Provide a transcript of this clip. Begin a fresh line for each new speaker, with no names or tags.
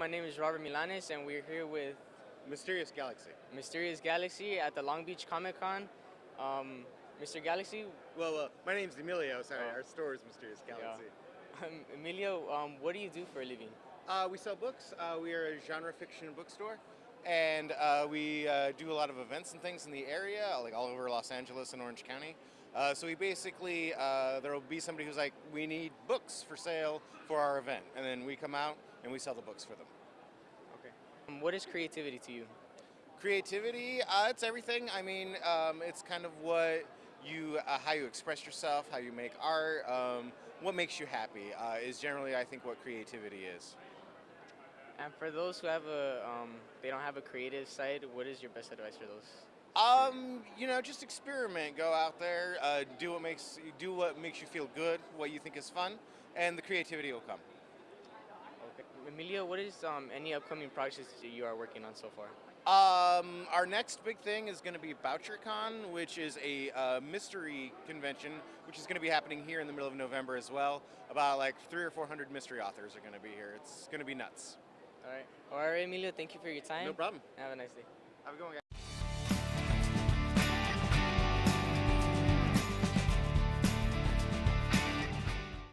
my name is Robert Milanes, and we're here with
Mysterious Galaxy.
Mysterious Galaxy at the Long Beach Comic Con. Um, Mr. Galaxy,
Well, uh, my name's Emilio. Sorry,
Oh.
our store is Mysterious Galaxy.
um, Emilio, um, what do you do for a living?
Uh, we sell books. Uh, we are a genre fiction bookstore, and uh, we uh, do a lot of events and things in the area, like all over Los Angeles and Orange County. Uh, so we basically uh, there will be somebody who's like, we need books for sale for our event, and then we come out and we sell the books for them.
Okay. Um, what is creativity to you?
Creativity, uh, it's everything. I mean, um, it's kind of what you, uh, how you express yourself, how you make art, um, what makes you happy uh, is generally, I think, what creativity is.
And for those who have a, um, they don't have a creative side, what is your best advice for those?
Um, you know, just experiment. Go out there, uh, do what makes do what makes you feel good, what you think is fun, and the creativity will come.
Okay. Emilio, what is um, any upcoming projects that you are working on so far?
Um, our next big thing is going to be BoucherCon, which is a uh, mystery convention, which is going to be happening here in the middle of November as well. About like three or four hundred mystery authors are going to be here. It's going to be nuts.
All right. All right, Emilio, thank you for your time.
No problem.
Have a nice day.
Have a good one, guys.